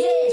Yeah.